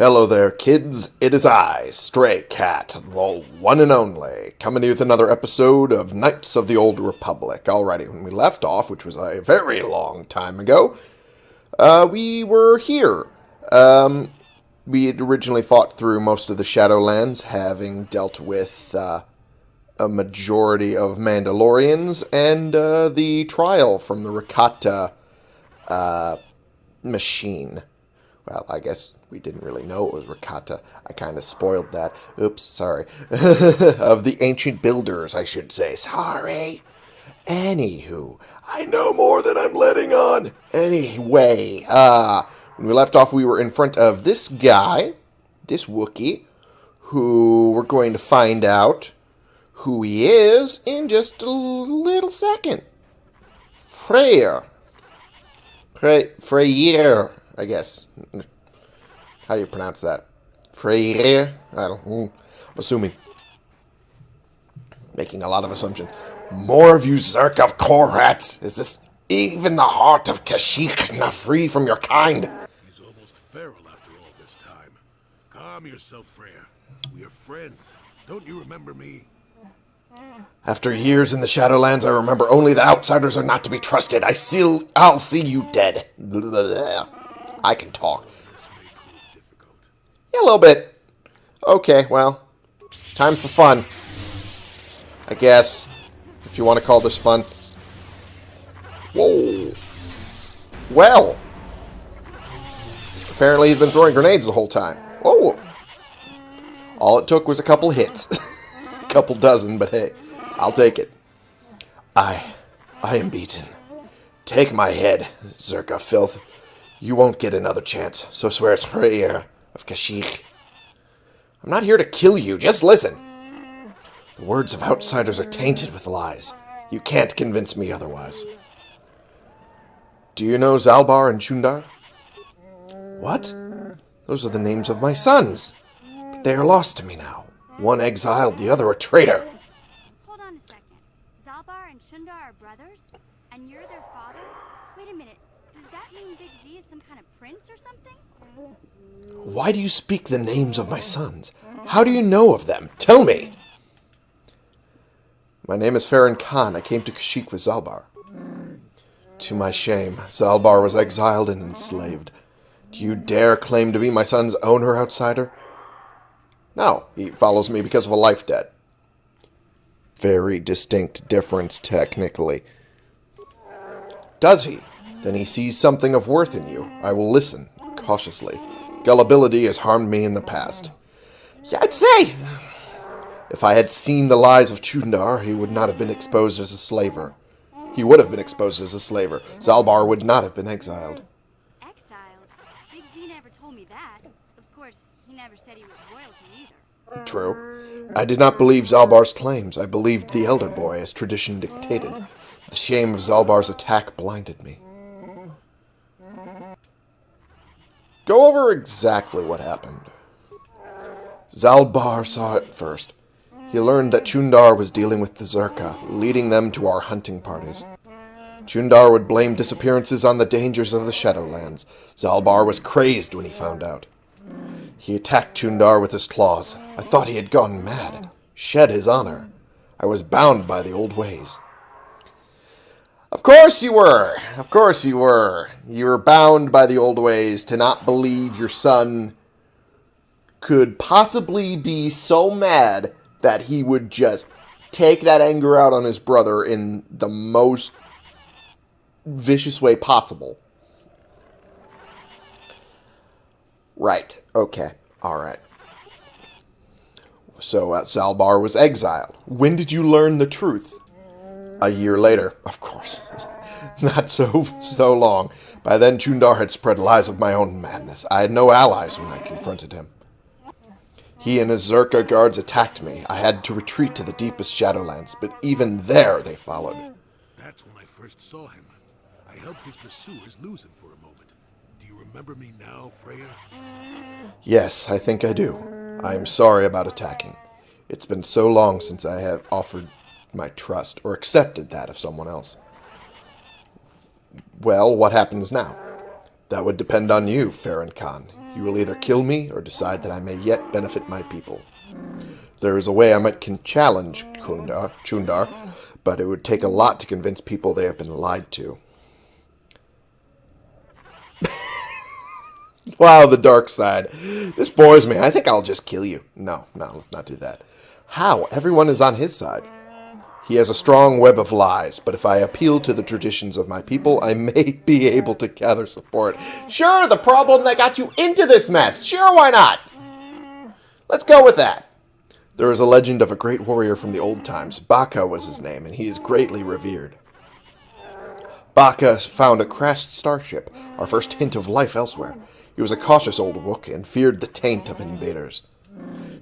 Hello there, kids. It is I, Stray Cat, the one and only, coming to you with another episode of Knights of the Old Republic. Alrighty, when we left off, which was a very long time ago, uh, we were here. Um, we had originally fought through most of the Shadowlands, having dealt with uh, a majority of Mandalorians and uh, the trial from the Rakata uh, machine. Well, I guess we didn't really know it was Rakata. I kind of spoiled that. Oops, sorry. of the ancient builders, I should say. Sorry. Anywho, I know more than I'm letting on. Anyway, uh, when we left off, we were in front of this guy, this Wookiee, who we're going to find out who he is in just a little second. Freyyr. Frey, Freyyr, I guess. How do you pronounce that? Freyyr? I don't know. I'm assuming. Making a lot of assumptions. More of you Zerk of Korats! Is this even the heart of Kashyyyk not free from your kind? He's almost feral after all this time. Calm yourself, Freyyr. We are friends. Don't you remember me? After years in the Shadowlands, I remember only that outsiders are not to be trusted. I see, I'll see you dead. I can talk. This may prove difficult. Yeah, a little bit. Okay, well, time for fun. I guess, if you want to call this fun. Whoa. Well. Apparently he's been throwing grenades the whole time. Whoa. All it took was a couple hits. a couple dozen, but hey, I'll take it. I, I am beaten. Take my head, Czerka filth. You won't get another chance, so swears Freyyr of Kashyyyk. I'm not here to kill you, just listen. The words of outsiders are tainted with lies. You can't convince me otherwise. Do you know Zaalbar and Chuundar? What? Those are the names of my sons. But they are lost to me now. One exiled, the other a traitor. Hold on a second. Zaalbar and Chuundar are brothers? And you're their father? Wait a minute. Does that mean Big Z is some kind of prince or something? Why do you speak the names of my sons? How do you know of them? Tell me! My name is Farron Khan. I came to Kashyyyk with Zaalbar. To my shame, Zaalbar was exiled and enslaved. Do you dare claim to be my son's owner, outsider? No, he follows me because of a life debt. Very distinct difference, technically. Does he? Then he sees something of worth in you. I will listen, cautiously. Gullibility has harmed me in the past. Yeah, I'd say. If I had seen the lies of Chuundar, he would not have been exposed as a slaver. He would have been exposed as a slaver. Zaalbar would not have been exiled. Exiled? Big Z never told me that. Of course, he never said he was royalty either. True. I did not believe Zaalbar's claims. I believed the Elder Boy, as tradition dictated. The shame of Zaalbar's attack blinded me. Go over exactly what happened. Zaalbar saw it first. He learned that Chuundar was dealing with the Czerka, leading them to our hunting parties. Chuundar would blame disappearances on the dangers of the Shadowlands. Zaalbar was crazed when he found out. He attacked Chuundar with his claws. I thought he had gone mad, shed his honor. I was bound by the old ways. Of course you were. Of course you were. You were bound by the old ways to not believe your son could possibly be so mad that he would just take that anger out on his brother in the most vicious way possible. Right. Okay. All right. So uh, Zaalbar was exiled. When did you learn the truth? A year later, of course. Not so so long. By then, Chuundar had spread lies of my own madness. I had no allies when I confronted him. He and his Czerka guards attacked me. I had to retreat to the deepest Shadowlands, but even there they followed. That's when I first saw him. I helped his pursuers lose him for a moment. Do you remember me now, Freya? Yes, I think I do. I am sorry about attacking. It's been so long since I have offered my trust, or accepted that of someone else. Well, what happens now? That would depend on you, Farron Khan. You will either kill me or decide that I may yet benefit my people. There is a way I might can challenge Kundar, Chuundar, but it would take a lot to convince people they have been lied to. wow, the dark side. This bores me. I think I'll just kill you. No, no, let's not do that. How? Everyone is on his side. He has a strong web of lies, but if I appeal to the traditions of my people, I may be able to gather support. Sure, the problem that got you into this mess. Sure, why not? Let's go with that. There is a legend of a great warrior from the old times. Bacca was his name, and he is greatly revered. Bacca found a crashed starship, our first hint of life elsewhere. He was a cautious old Wook and feared the taint of invaders.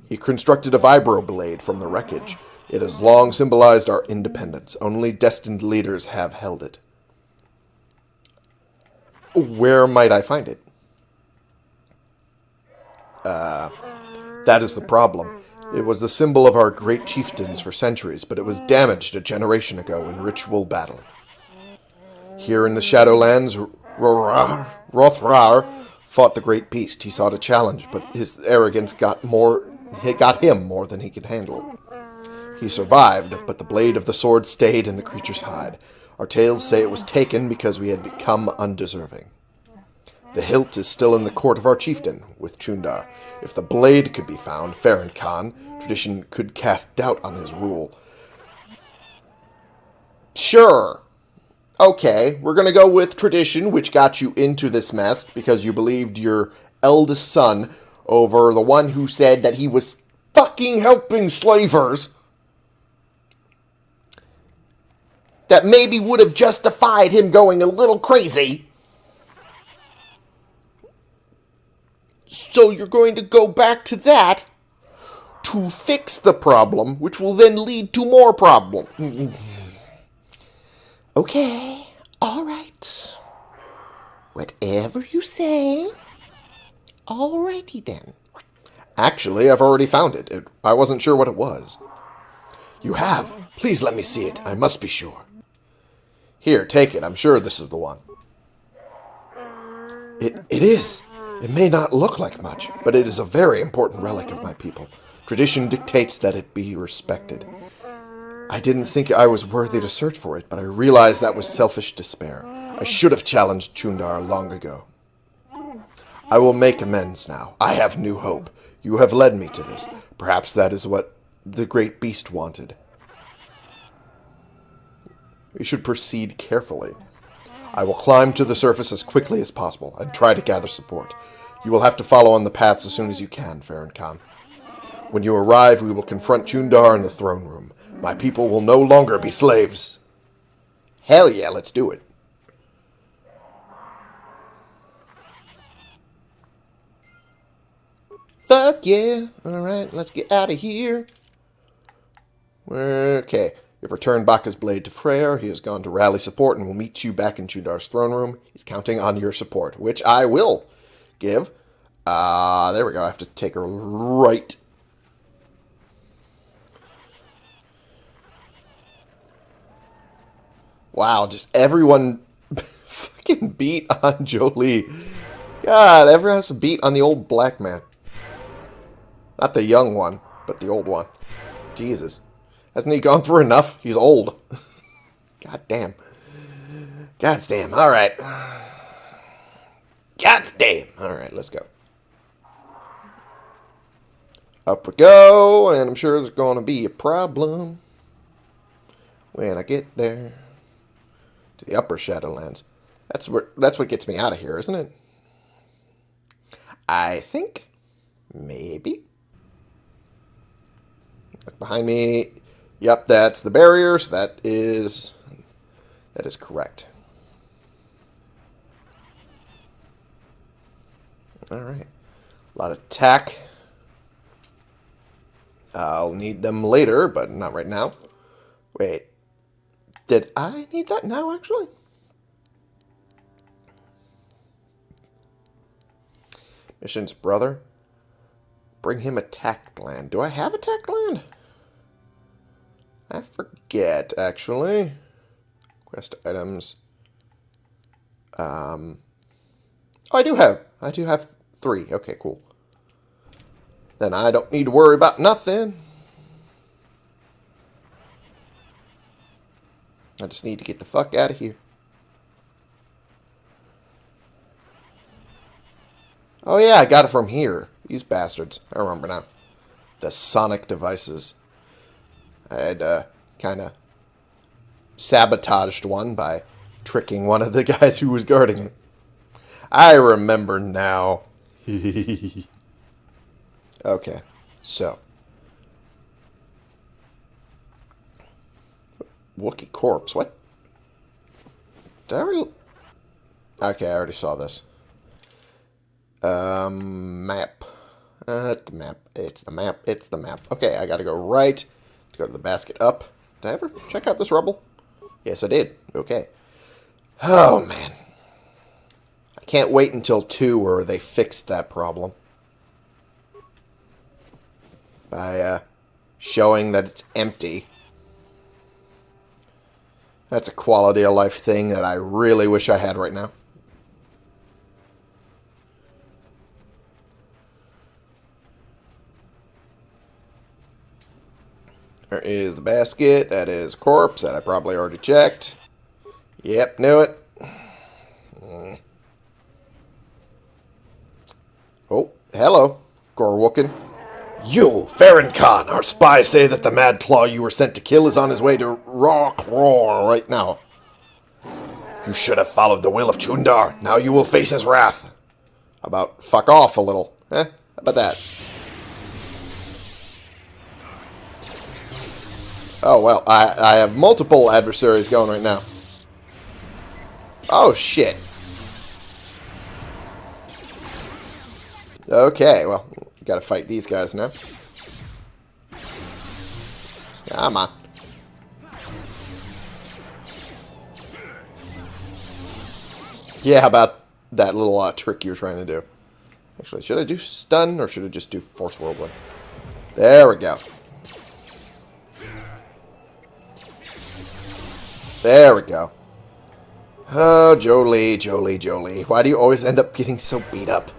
He constructed a vibroblade from the wreckage. It has long symbolized our independence. Only destined leaders have held it. Where might I find it? Uh, that is the problem. It was the symbol of our great chieftains for centuries, but it was damaged a generation ago in ritual battle. Here in the Shadowlands, Rothrar fought the great beast. He sought a challenge, but his arrogance got more it got him more than he could handle. He survived, but the blade of the sword stayed in the creature's hide. Our tales say it was taken because we had become undeserving. The hilt is still in the court of our chieftain, with Chuundar. If the blade could be found, Farron Khan, tradition could cast doubt on his rule. Sure. Okay, we're going to go with tradition, which got you into this mess because you believed your eldest son over the one who said that he was fucking helping slavers that maybe would have justified him going a little crazy. So you're going to go back to that to fix the problem, which will then lead to more problem. Okay, all right. Whatever you say. Alrighty then. Actually, I've already found it. it. I wasn't sure what it was. You have? Please let me see it. I must be sure. Here, take it. I'm sure this is the one. It, it is. It may not look like much, but it is a very important relic of my people. Tradition dictates that it be respected. I didn't think I was worthy to search for it, but I realized that was selfish despair. I should have challenged Chuundar long ago. I will make amends now. I have new hope. You have led me to this. Perhaps that is what the great beast wanted. We should proceed carefully. I will climb to the surface as quickly as possible and try to gather support. You will have to follow on the paths as soon as you can, Farron Khan. When you arrive, we will confront Chuundar in the throne room. My people will no longer be slaves. Hell yeah, let's do it. Fuck yeah. Alright, let's get out of here. Okay. You've returned Bacca's blade to Freyyr. He has gone to rally support and will meet you back in Chuundar's throne room. He's counting on your support, which I will give. Ah, uh, there we go. I have to take her right. Wow, just everyone fucking beat on Jolee. God, everyone has to beat on the old black man. Not the young one, but the old one. Jesus. Hasn't he gone through enough? He's old. God damn. God damn. All right. God damn. All right, let's go. Up we go, and I'm sure there's going to be a problem when I get there to the upper Shadowlands. That's where that's what gets me out of here, isn't it? I think maybe. Look behind me. Yep, that's the barriers. that is that is correct. Alright. A lot of tach. I'll need them later, but not right now. Wait. Did I need that now, actually? Mission's brother. Bring him a tach gland. Do I have a tach gland? I forget, actually. Quest items. Um, oh, I do have. I do have Three. Okay, cool. Then I don't need to worry about nothing. I just need to get the fuck out of here. Oh yeah, I got it from here. These bastards. I remember now. The sonic devices. I had uh, kind of sabotaged one by tricking one of the guys who was guarding it. I remember now. okay, so. Wookiee corpse, what? Did I already... Okay, I already saw this. Um, map. Uh, the map. It's the map. It's the map. Okay, I gotta go right go to the basket up. Did I ever check out this rubble? Yes, I did. Okay. Oh, man. I can't wait until 2 where they fixed that problem. By, uh, showing that it's empty. That's a quality of life thing that I really wish I had right now. There is the basket. That is corpse that I probably already checked. Yep, knew it. Mm. Oh, hello, Gorwooken. You, Farron Khan, our spies say that the Mad Claw you were sent to kill is on his way to Raw right now. You should have followed the will of Chuundar. Now you will face his wrath. About fuck off a little. Eh? How about that? Oh, well, I, I have multiple adversaries going right now. Oh, shit. Okay, well, gotta fight these guys now. Come on. Yeah, about that little uh, trick you were trying to do? Actually, should I do stun or should I just do force whirlwind? There we go. There we go. Oh, Jolee, Jolee, Jolee. Why do you always end up getting so beat up?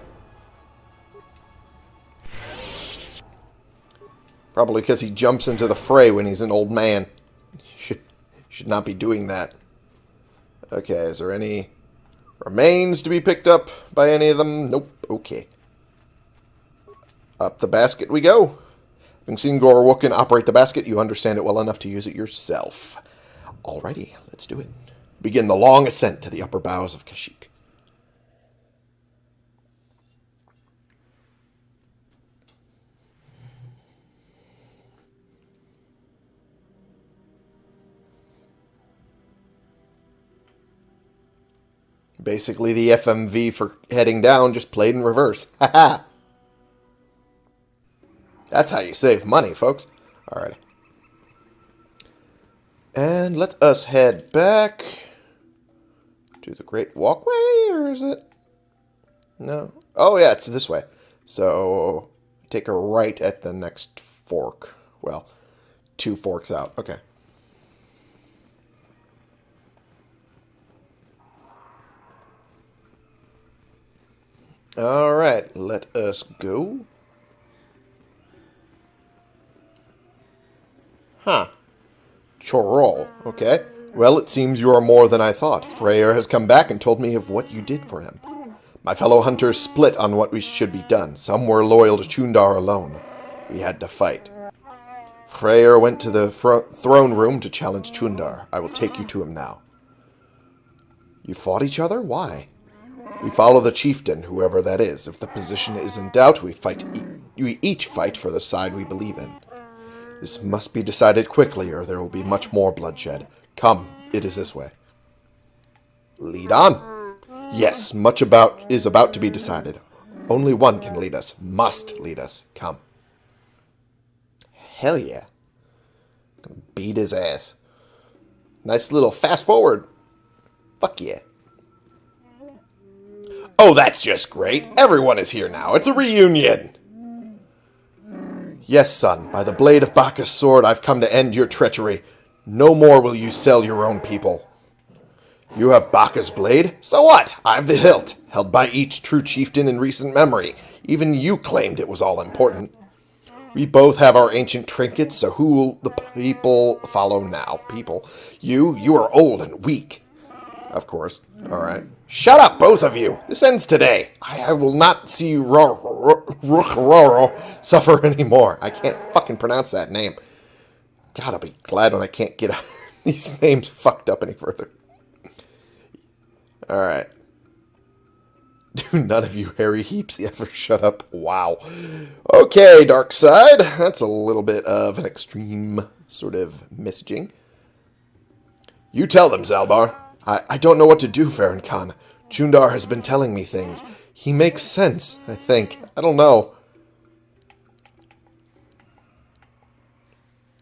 Probably because he jumps into the fray when he's an old man. Should, should not be doing that. Okay, is there any remains to be picked up by any of them? Nope. Okay. Up the basket we go. Having seen Gorwooken operate the basket, you understand it well enough to use it yourself. Alrighty, let's do it. Begin the long ascent to the upper boughs of Kashyyyk. Basically, the FMV for heading down just played in reverse. Haha! That's how you save money, folks. Alright. And let us head back to the Great Walkway, or is it? No. Oh, yeah, it's this way. So, take a right at the next fork. Well, two forks out. Okay. Alright, let us go. Huh. Chorol, okay. Well, it seems you are more than I thought. Freyyr has come back and told me of what you did for him. My fellow hunters split on what we should be done. Some were loyal to Chuundar alone. We had to fight. Freyyr went to the throne room to challenge Chuundar. I will take you to him now. You fought each other? Why? We follow the chieftain, whoever that is. If the position is in doubt, we fight. E we each fight for the side we believe in. This must be decided quickly, or there will be much more bloodshed. Come, it is this way. Lead on. Yes, much about is about to be decided. Only one can lead us. Must lead us. Come. Hell yeah. Beat his ass. Nice little fast forward. Fuck yeah. Oh, that's just great. Everyone is here now. It's a reunion. Yes, son, by the blade of Bacca's sword, I've come to end your treachery. No more will you sell your own people. You have Bacca's blade? So what? I've the hilt. held by each true chieftain in recent memory. Even you claimed it was all important. We both have our ancient trinkets, so who will the people follow now? People. You, you are old and weak. Of course. Alright. Shut up, both of you! This ends today. I, I will not see Roro suffer anymore. I can't fucking pronounce that name. God, I'll be glad when I can't get these names fucked up any further. Alright. Do none of you hairy heaps ever shut up? Wow. Okay, Dark Side. That's a little bit of an extreme sort of messaging. You tell them, Zaalbar. I, I don't know what to do, Farron Khan. Chuundar has been telling me things. He makes sense, I think. I don't know.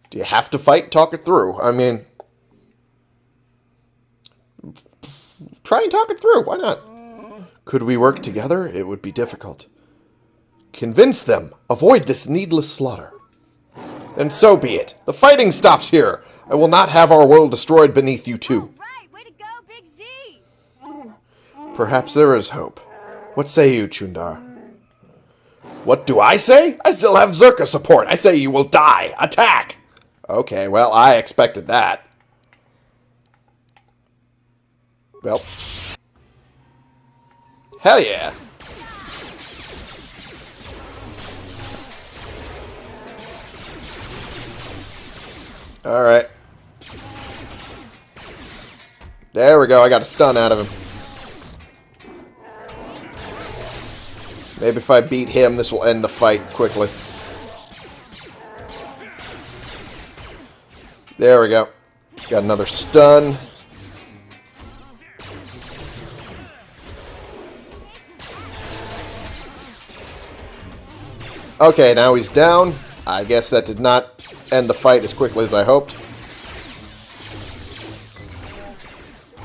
Do you have to fight? Talk it through. I mean, try and talk it through. Why not? Could we work together? It would be difficult. Convince them. Avoid this needless slaughter. And so be it. The fighting stops here. I will not have our world destroyed beneath you two. Right, way to go, Big Z! Perhaps there is hope. What say you, Chuundar? What do I say? I still have Czerka support. I say you will die. Attack! Okay, well, I expected that. Well. Hell yeah. Alright. There we go. I got a stun out of him. Maybe if I beat him, this will end the fight quickly. There we go. Got another stun. Okay, now he's down. I guess that did not end the fight as quickly as I hoped.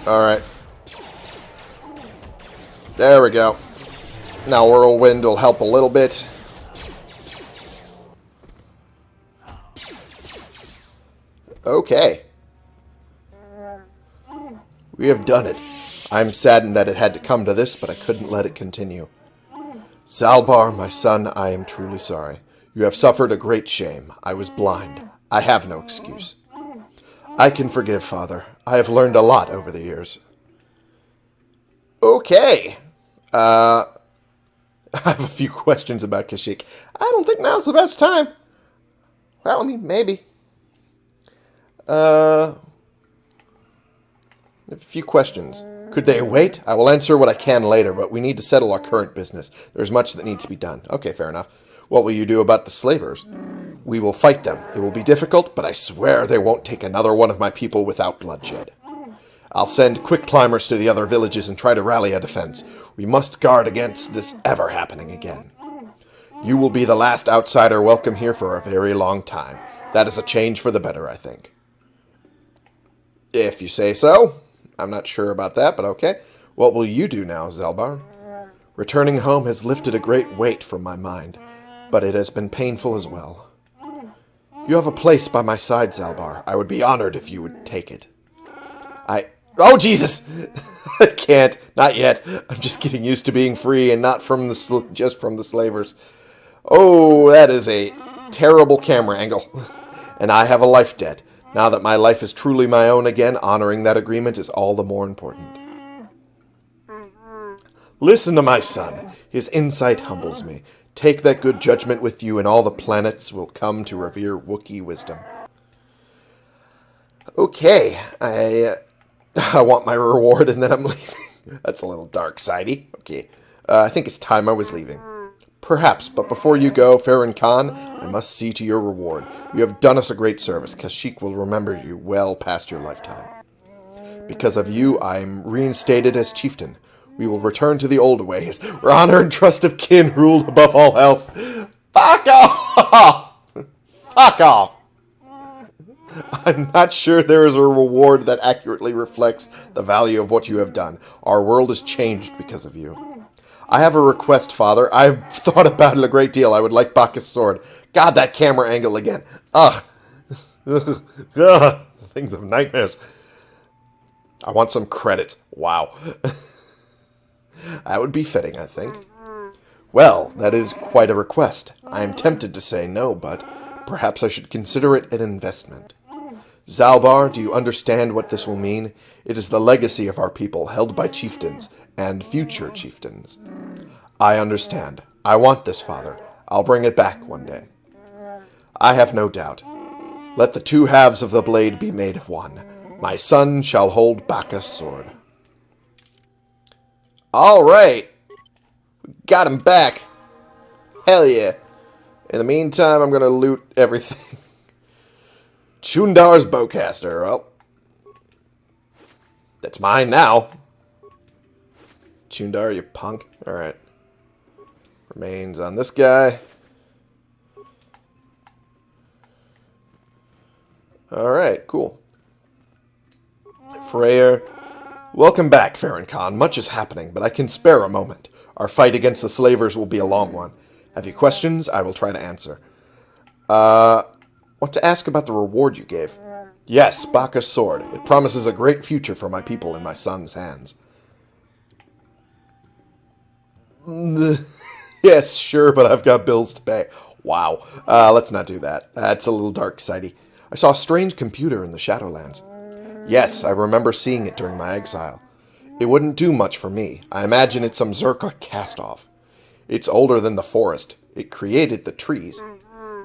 Alright. There we go. Now Whirlwind will help a little bit. Okay. We have done it. I'm saddened that it had to come to this, but I couldn't let it continue. Zaalbar, my son, I am truly sorry. You have suffered a great shame. I was blind. I have no excuse. I can forgive, Father. I have learned a lot over the years. Okay. Uh, I have a few questions about Kashyyyk. I don't think now's the best time. Well, I mean, maybe. Uh, a few questions. Could they wait? I will answer what I can later, but we need to settle our current business. There's much that needs to be done. Okay, fair enough. What will you do about the slavers? We will fight them. It will be difficult, but I swear they won't take another one of my people without bloodshed. I'll send quick climbers to the other villages and try to rally a defense. We must guard against this ever happening again. You will be the last outsider welcome here for a very long time. That is a change for the better, I think. If you say so. I'm not sure about that, but okay. What will you do now, Zaalbar? Returning home has lifted a great weight from my mind, but it has been painful as well. You have a place by my side, Zaalbar. I would be honored if you would take it. I... Oh, Jesus! I can't. Not yet. I'm just getting used to being free and not from the just from the slavers. Oh, that is a terrible camera angle. And I have a life debt. Now that my life is truly my own again, honoring that agreement is all the more important. Listen to my son. His insight humbles me. Take that good judgment with you, and all the planets will come to revere Wookiee wisdom. Okay, I, uh, I want my reward, and then I'm leaving. That's a little dark sidey. Okay, uh, I think it's time I was leaving. Perhaps, but before you go, Farron Khan, I must see to your reward. You have done us a great service. Kashyyyk will remember you well past your lifetime. Because of you, I am reinstated as chieftain. We will return to the old ways, where honor and trust of kin ruled above all else. Fuck off! Fuck off! I'm not sure there is a reward that accurately reflects the value of what you have done. Our world has changed because of you. I have a request, Father. I've thought about it a great deal. I would like Bacca's sword. God, that camera angle again. Ugh. Ugh. Things of nightmares. I want some credits. Wow. that would be fitting, I think. Well, that is quite a request. I am tempted to say no, but perhaps I should consider it an investment. Zaalbar, do you understand what this will mean? It is the legacy of our people, held by chieftains, and future chieftains. I understand. I want this, father. I'll bring it back one day. I have no doubt. Let the two halves of the blade be made one. My son shall hold Bacca's sword. All right. Got him back. Hell yeah. In the meantime, I'm to loot everything. Chuundar's bowcaster. Well, that's mine now. Chuundar, you punk. All right. Remains on this guy. Alright, cool. Freyyr. Welcome back, Farron Khan. Much is happening, but I can spare a moment. Our fight against the slavers will be a long one. Have you questions? I will try to answer. Uh, want to ask about the reward you gave? Yes, Bacca's sword. It promises a great future for my people in my son's hands. yes, sure, but I've got bills to pay. Wow. Uh, let's not do that. That's a little dark sidey. I saw a strange computer in the Shadowlands. Yes, I remember seeing it during my exile. It wouldn't do much for me. I imagine it's some Czerka cast-off. It's older than the forest. It created the trees.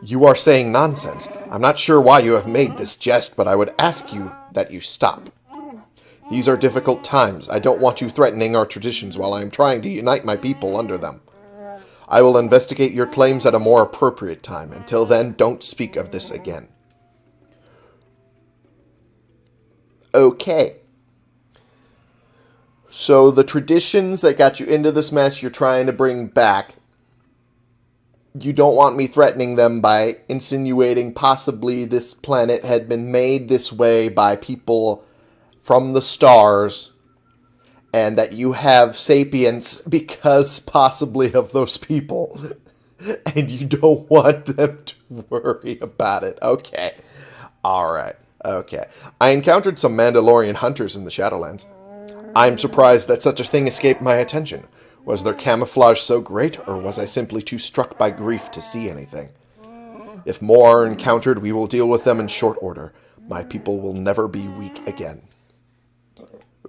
You are saying nonsense. I'm not sure why you have made this jest, but I would ask you that you stop. These are difficult times. I don't want you threatening our traditions while I am trying to unite my people under them. I will investigate your claims at a more appropriate time. Until then, don't speak of this again. okay. So the traditions that got you into this mess, you're trying to bring back. You don't want me threatening them by insinuating possibly this planet had been made this way by people from the stars and that you have sapience because possibly of those people and you don't want them to worry about it. Okay. All right. Okay. I encountered some Mandalorian hunters in the Shadowlands. I'm surprised that such a thing escaped my attention. Was their camouflage so great, or was I simply too struck by grief to see anything? If more are encountered, we will deal with them in short order. My people will never be weak again.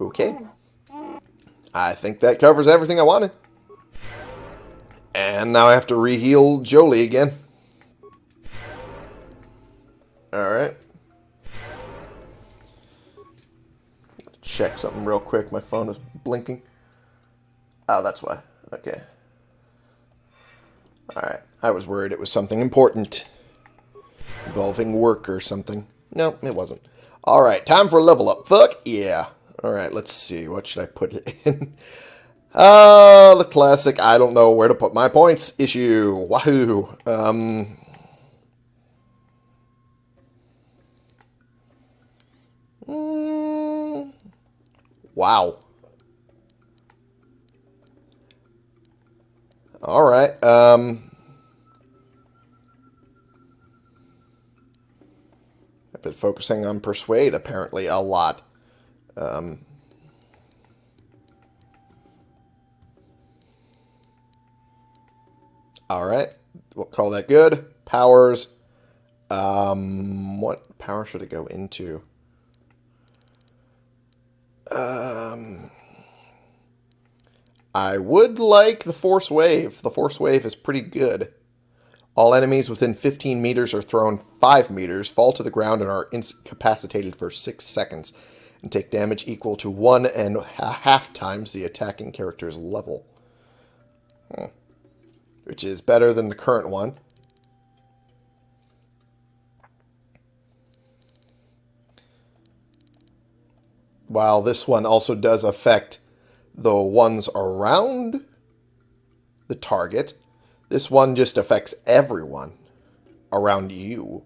Okay. I think that covers everything I wanted. And now I have to reheal Jolee again. Alright. check something real quick. My phone is blinking. Oh, that's why. Okay. Alright. I was worried it was something important. Involving work or something. No, it wasn't. Alright, time for a level up. Fuck yeah. Alright, let's see. What should I put in? Uh, the classic, I don't know where to put my points issue. Wahoo. Um, Wow. All right. Um, I've been focusing on persuade apparently a lot. Um, all right. We'll call that good. Powers. Um, what power should it go into? Um, I would like the Force Wave. The Force Wave is pretty good. All enemies within 15 meters are thrown 5 meters, fall to the ground, and are incapacitated for 6 seconds, and take damage equal to 1 and a half times the attacking character's level. Hmm. Which is better than the current one. while this one also does affect the ones around the target, this one just affects everyone around you.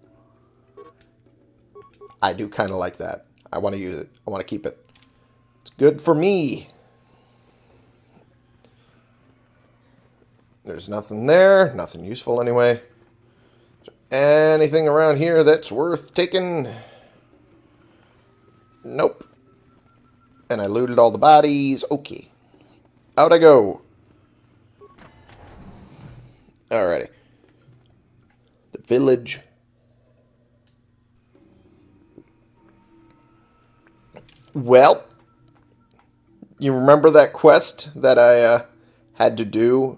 I do kind of like that. I want to use it. I want to keep it. It's good for me. There's nothing there. Nothing useful anyway. Anything around here that's worth taking? Nope. And I looted all the bodies. Okay. Out I go. Alrighty. The village. Well, you remember that quest that I uh, had to do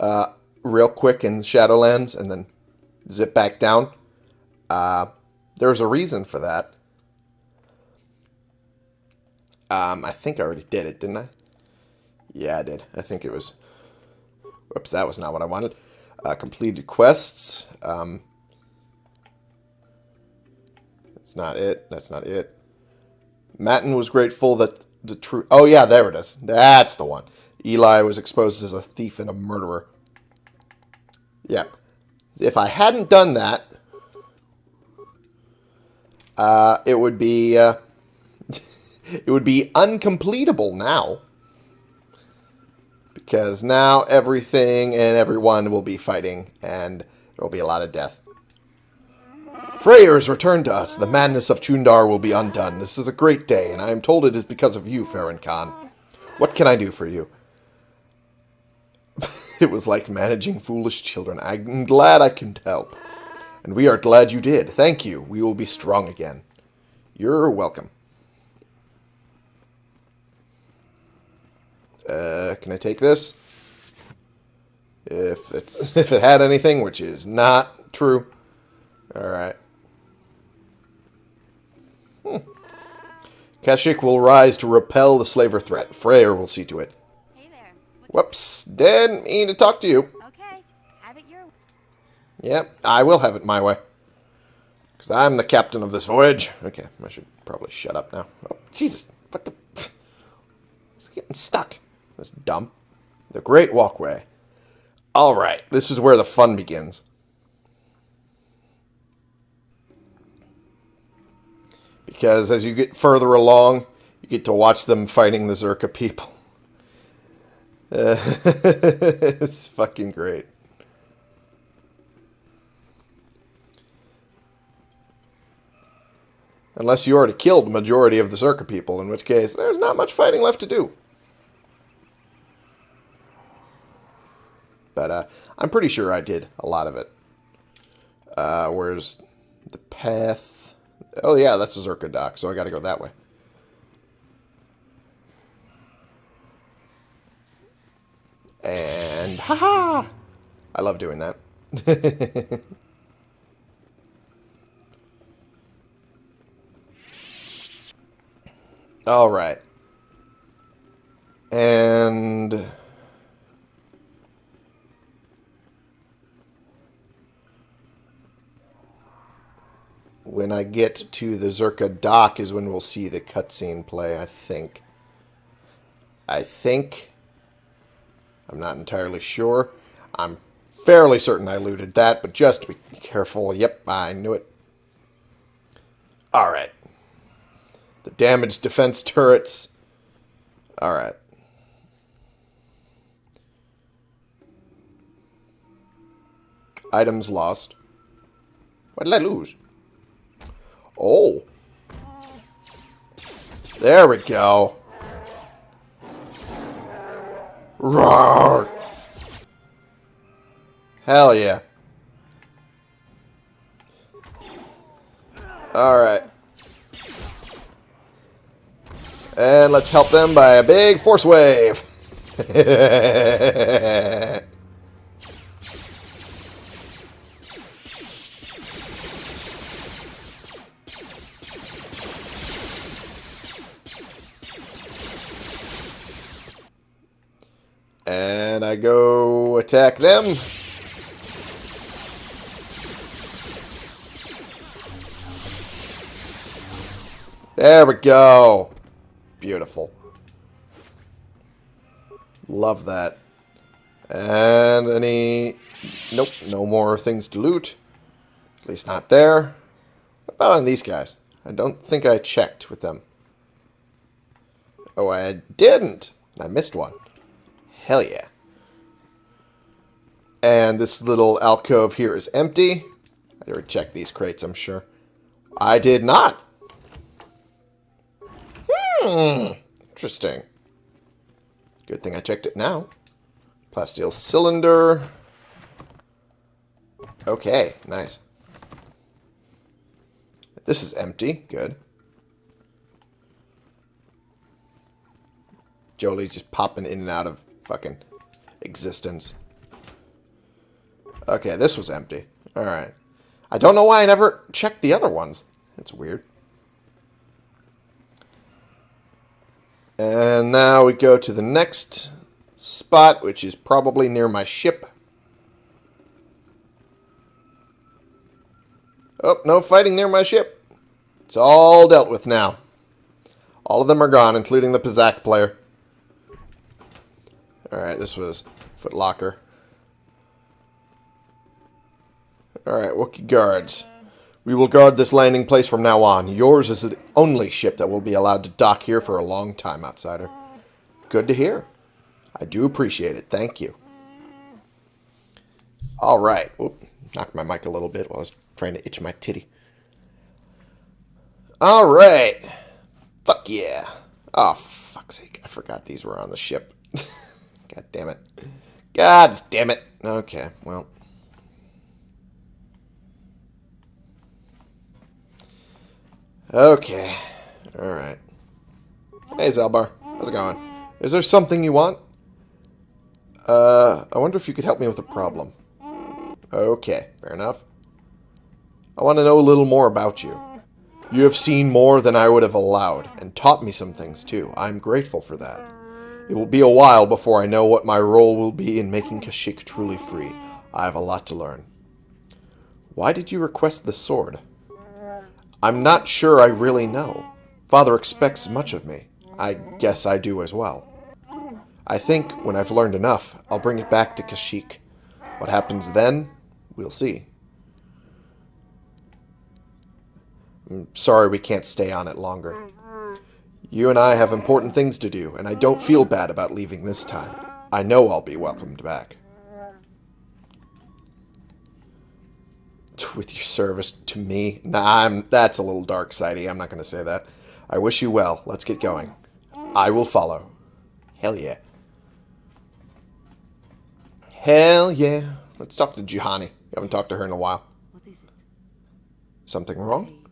uh, real quick in Shadowlands and then zip back down? Uh, there's a reason for that. Um, I think I already did it, didn't I? Yeah, I did. I think it was... Whoops, that was not what I wanted. Uh, completed quests. Um, that's not it. That's not it. Matten was grateful that the truth... Oh, yeah, there it is. That's the one. Eli was exposed as a thief and a murderer. Yeah. If I hadn't done that, uh, it would be... Uh, it would be uncompletable now. Because now everything and everyone will be fighting, and there will be a lot of death. Freyyr has returned to us. The madness of Chuundar will be undone. This is a great day, and I am told it is because of you, Farron Khan. What can I do for you? it was like managing foolish children. I'm glad I can help. And we are glad you did. Thank you. We will be strong again. You're welcome. Uh, can I take this? If it's if it had anything, which is not true. All right. Hmm. Kashyyyk will rise to repel the slaver threat. Freyyr will see to it. Hey there. Whoops. Didn't mean to talk to you. Okay, have it your way. Yep, I will have it my way. Because I'm the captain of this voyage. Okay, I should probably shut up now. Oh, Jesus. What the... It's getting stuck. This dump. The Great Walkway. Alright, this is where the fun begins. Because as you get further along, you get to watch them fighting the Czerka people. Uh, it's fucking great. Unless you already killed the majority of the Czerka people, in which case there's not much fighting left to do. But uh, I'm pretty sure I did a lot of it. Uh, where's the path? Oh yeah, that's a Czerka dock, so I gotta go that way. And haha! I love doing that. All right. And when I get to the Czerka dock is when we'll see the cutscene play, I think. I think. I'm not entirely sure. I'm fairly certain I looted that, but just to be careful. Yep, I knew it. Alright. The damaged defense turrets. Alright. Items lost. What did I lose? Oh. There we go. Roar. Hell yeah. Alright. And let's help them by a big force wave. and I go attack them. There we go. Beautiful. Love that. And any... Nope, no more things to loot. At least not there. What about on these guys? I don't think I checked with them. Oh, I didn't. I missed one. Hell yeah. And this little alcove here is empty. I already checked these crates, I'm sure. I did not. Hmm. Interesting. Good thing I checked it now. Plasteel cylinder. Okay, nice. This is empty. Good. Jolee's just popping in and out of fucking existence. Okay, this was empty. Alright. I don't know why I never checked the other ones. It's weird. And now we go to the next spot, which is probably near my ship. Oh, no fighting near my ship. It's all dealt with now. All of them are gone, including the Pizak player. Alright, this was Footlocker. Alright, Wookiee guards. We will guard this landing place from now on. Yours is the only ship that will be allowed to dock here for a long time, outsider. Good to hear. I do appreciate it. Thank you. Alright. Whoop. Knocked my mic a little bit while I was trying to itch my titty. Alright. Fuck yeah. Oh, fuck's sake. I forgot these were on the ship. God damn it. God damn it. Okay, well. Okay. Alright. Hey, Zaalbar. How's it going? Is there something you want? Uh, I wonder if you could help me with a problem. Okay, fair enough. I want to know a little more about you. You have seen more than I would have allowed, and taught me some things too. I'm grateful for that. It will be a while before I know what my role will be in making Kashyyyk truly free. I have a lot to learn. Why did you request the sword? I'm not sure I really know. Father expects much of me. I guess I do as well. I think, when I've learned enough, I'll bring it back to Kashyyyk. What happens then, we'll see. I'm sorry we can't stay on it longer. You and I have important things to do, and I don't feel bad about leaving this time. I know I'll be welcomed back. with your service to me. Nah, I'm, that's a little dark sidey. I'm not going to say that. I wish you well. Let's get going. I will follow. Hell yeah. Hell yeah. Let's talk to Juhani. We haven't talked to her in a while. What is it? Something wrong?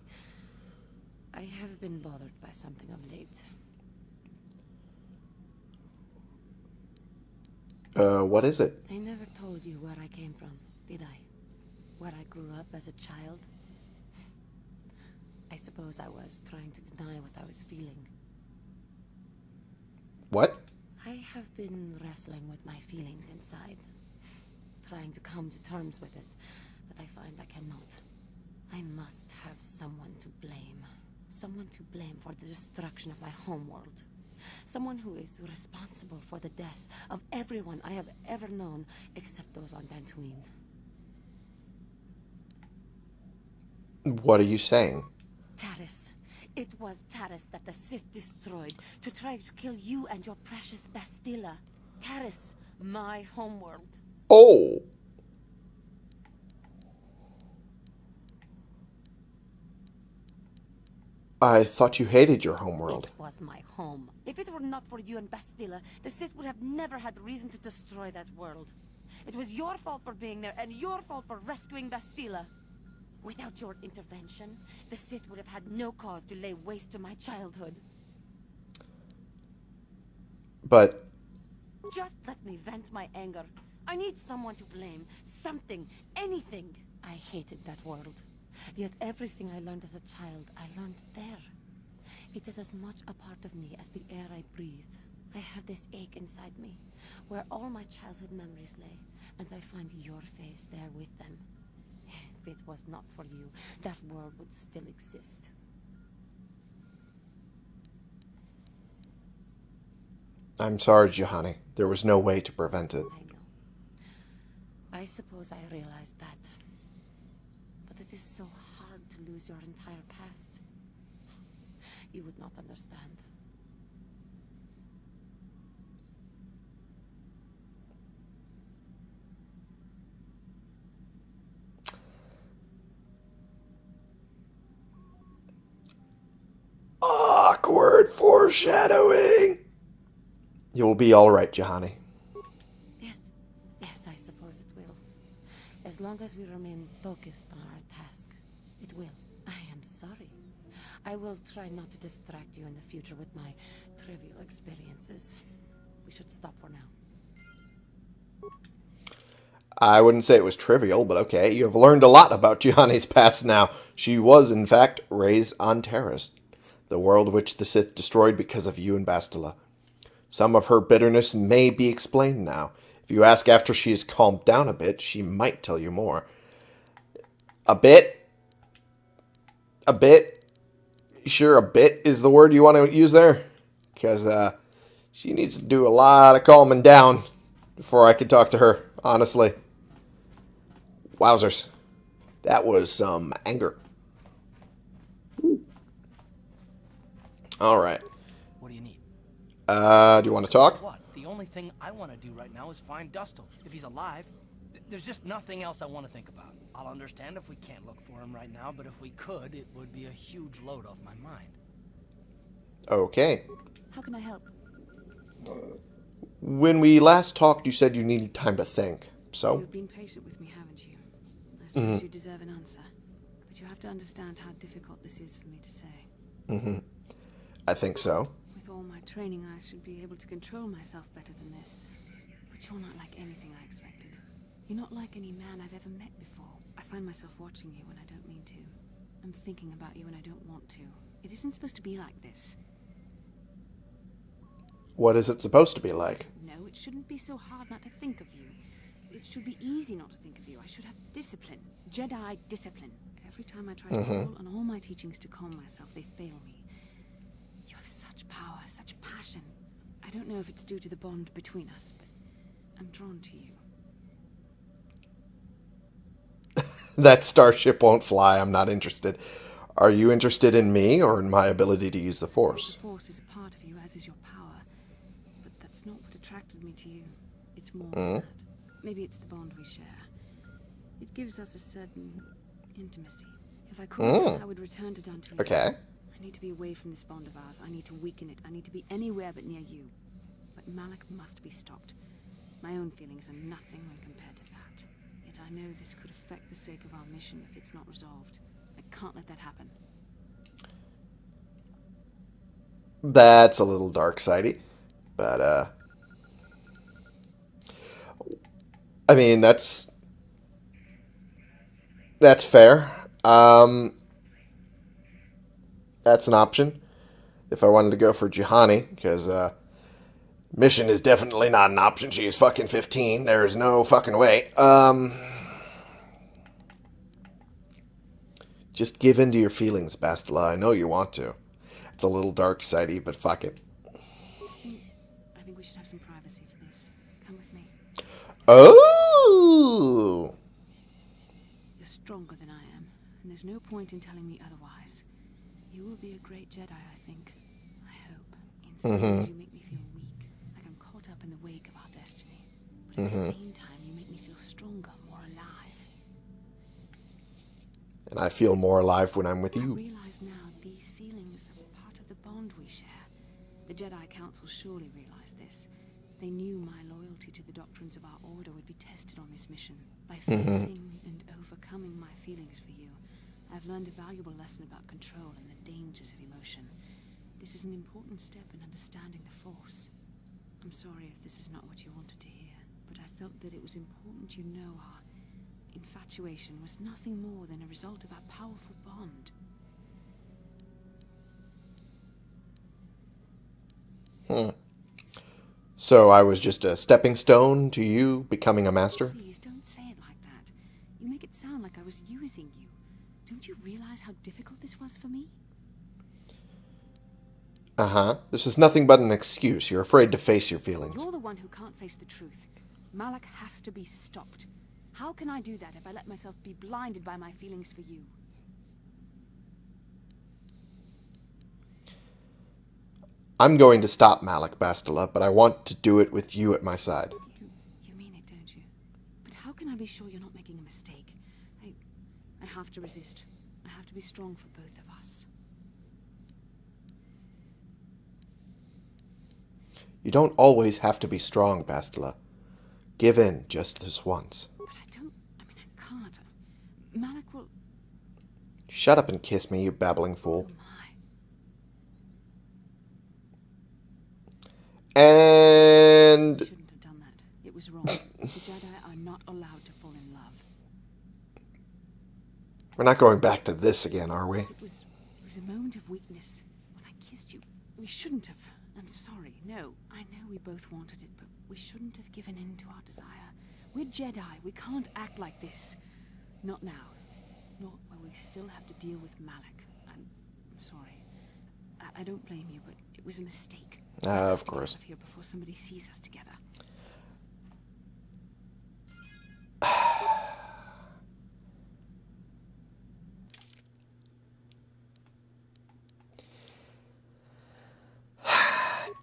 I, I have been bothered by something of late. Uh, what is it? I never told you where I came from, did I? Where I grew up as a child? I suppose I was trying to deny what I was feeling. What? I have been wrestling with my feelings inside. Trying to come to terms with it, but I find I cannot. I must have someone to blame. Someone to blame for the destruction of my homeworld. Someone who is responsible for the death of everyone I have ever known, except those on Dantooine. What are you saying? Taris. It was Taris that the Sith destroyed to try to kill you and your precious Bastila. Taris, my homeworld. Oh! I thought you hated your homeworld. It was my home. If it were not for you and Bastila, the Sith would have never had reason to destroy that world. It was your fault for being there, and your fault for rescuing Bastila. Without your intervention, the Sith would have had no cause to lay waste to my childhood. But Just let me vent my anger. I need someone to blame. Something. Anything. I hated that world. Yet everything I learned as a child, I learned there. It is as much a part of me as the air I breathe. I have this ache inside me, where all my childhood memories lay, and I find your face there with them. If it was not for you, that world would still exist. I'm sorry, Juhani. There was no way to prevent it. I know. I suppose I realized that. It is so hard to lose your entire past. You would not understand. Awkward foreshadowing. You'll be all right, Juhani. Yes, yes, I suppose it will. As long as we remain focused on our task, it will. I am sorry. I will try not to distract you in the future with my trivial experiences. We should stop for now. I wouldn't say it was trivial, but okay. You have learned a lot about Juhani's past now. She was, in fact, raised on Taris, the world which the Sith destroyed because of you and Bastila. Some of her bitterness may be explained now. If you ask after she calmed down a bit, she might tell you more. A bit? A bit? Sure, a bit is the word you want to use there? Because uh, she needs to do a lot of calming down before I can talk to her, honestly. Wowzers. That was some anger. All right. What do you need? Uh, do you want to talk? What? The only thing I want to do right now is find Dustil. If he's alive, th there's just nothing else I want to think about. I'll understand if we can't look for him right now, but if we could, it would be a huge load off my mind. Okay. How can I help? When we last talked, you said you needed time to think. So, You've been patient with me, haven't you? I suppose you deserve an answer. But you have to understand how difficult this is for me to say. Mm-hmm. I think so. All my training, I should be able to control myself better than this. But you're not like anything I expected. You're not like any man I've ever met before. I find myself watching you when I don't mean to. I'm thinking about you when I don't want to. It isn't supposed to be like this. What is it supposed to be like? No, it shouldn't be so hard not to think of you. It should be easy not to think of you. I should have discipline. Jedi discipline. Every time I try to mm-hmm. call on all my teachings to calm myself, they fail me. Such power, such passion. I don't know if it's due to the bond between us, but I'm drawn to you. That starship won't fly. I'm not interested. Are you interested in me or in my ability to use the Force? The Force is a part of you, as is your power. But that's not what attracted me to you. It's more than that. Maybe it's the bond we share. It gives us a certain intimacy. If I could, mm. I would return to Dantooine. Okay. I need to be away from this bond of ours. I need to weaken it. I need to be anywhere but near you. But Malak must be stopped. My own feelings are nothing when compared to that. Yet I know this could affect the sake of our mission if it's not resolved. I can't let that happen. That's a little dark sidey. But, uh. I mean, that's. That's fair. Um. That's an option. If I wanted to go for Juhani, because, uh. Mission is definitely not an option. She is fucking 15. There is no fucking way. Um. Just give in to your feelings, Bastila. I know you want to. It's a little dark sidey, but fuck it. I think we should have some privacy for this. Come with me. Oh! You're stronger than I am, and there's no point in telling me otherwise. You will be a great Jedi, I think. I hope. In mm-hmm. some ways, you make me feel weak, like I'm caught up in the wake of our destiny. But at the mm-hmm. same time, you make me feel stronger, more alive. And I feel more alive when I'm with you. I realize now these feelings are part of the bond we share. The Jedi Council surely realized this. They knew my loyalty to the doctrines of our order would be tested on this mission. By mm-hmm. facing and overcoming my feelings for you, I've learned a valuable lesson about control and the dangers of emotion. This is an important step in understanding the Force. I'm sorry if this is not what you wanted to hear, but I felt that it was important you know our infatuation was nothing more than a result of our powerful bond. Hmm. So I was just a stepping stone to you becoming a master? Please don't say it like that. You make it sound like I was using you. Don't you realize how difficult this was for me? Uh huh. This is nothing but an excuse. You're afraid to face your feelings. You're the one who can't face the truth. Malak has to be stopped. How can I do that if I let myself be blinded by my feelings for you? I'm going to stop Malak Bastila, but I want to do it with you at my side. You, you mean it, don't you? But how can I be sure you're not making a mistake? I, I have to resist. I have to be strong for both of us. You don't always have to be strong, Bastila. Give in just this once. But I don't. I mean, I can't. Malak will. Shut up and kiss me, you babbling fool. Oh. And Shouldn't have done that. It was wrong. the Jedi are not allowed to fall in love. We're not going back to this again, are we? It was. It was a moment of weakness when I kissed you. We shouldn't have. I'm sorry. No, I know we both wanted it, but we shouldn't have given in to our desire. We're Jedi. We can't act like this. Not now. Not while we still have to deal with Malak. I'm, I'm sorry. I, I don't blame you, but it was a mistake. Uh, of course. Out of here before somebody sees us together.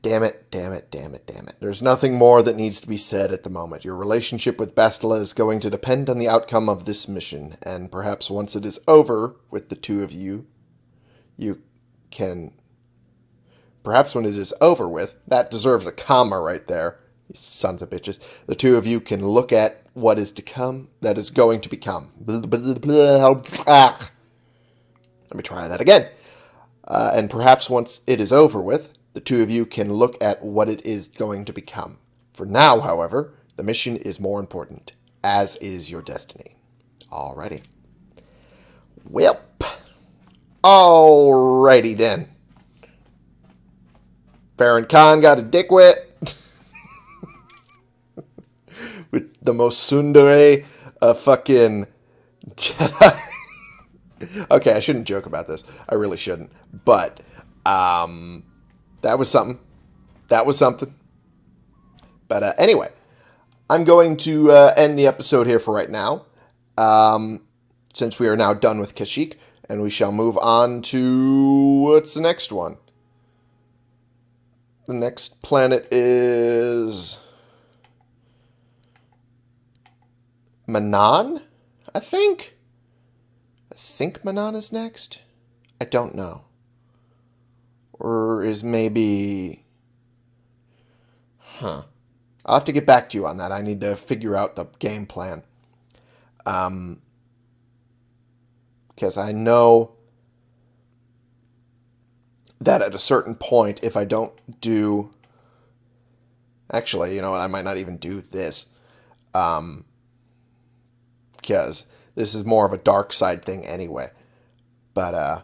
Damn it, damn it, damn it, damn it. There's nothing more that needs to be said at the moment. Your relationship with Bastila is going to depend on the outcome of this mission, and perhaps once it is over with the two of you, you can. Perhaps when it is over with, that deserves a comma right there, you sons of bitches. The two of you can look at what is to come, that is going to become. Let me try that again. Uh, and perhaps once it is over with, the two of you can look at what it is going to become. For now, however, the mission is more important, as is your destiny. Alrighty. Welp. Alrighty then. Baron Khan got a dick wet. With the most tsundere a fucking Jedi. okay, I shouldn't joke about this. I really shouldn't. But um, that was something. That was something. But uh, anyway, I'm going to uh, end the episode here for right now. Um, since we are now done with Kashyyyk, and we shall move on to what's the next one? The next planet is Manaan, I think. I think Manaan is next. I don't know. Or is maybe. Huh. I'll have to get back to you on that. I need to figure out the game plan. Um. Because I know that at a certain point, if I don't do. Actually, you know what? I might not even do this. Um. Because this is more of a dark side thing anyway. But, uh.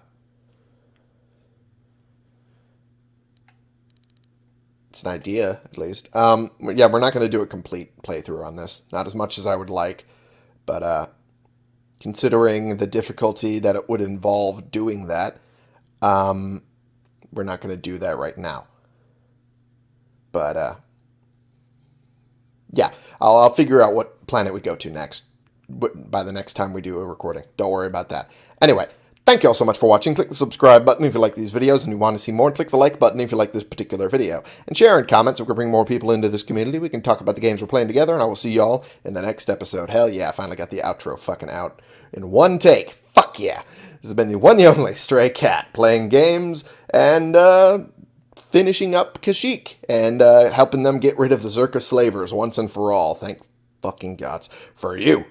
It's an idea, at least. Um, yeah, we're not going to do a complete playthrough on this. Not as much as I would like. But, uh, considering the difficulty that it would involve doing that, um, we're not going to do that right now. But, uh, yeah, I'll, I'll figure out what planet we go to next by the next time we do a recording. Don't worry about that. Anyway, thank you all so much for watching. Click the subscribe button if you like these videos and you want to see more. Click the like button if you like this particular video. And share and comment so we can bring more people into this community. We can talk about the games we're playing together. And I will see y'all in the next episode. Hell yeah, I finally got the outro fucking out in one take. Fuck yeah. This has been the one, the only Stray Cat playing games and uh, finishing up Kashyyyk and uh, helping them get rid of the Czerka slavers once and for all. Thank fucking gods for you.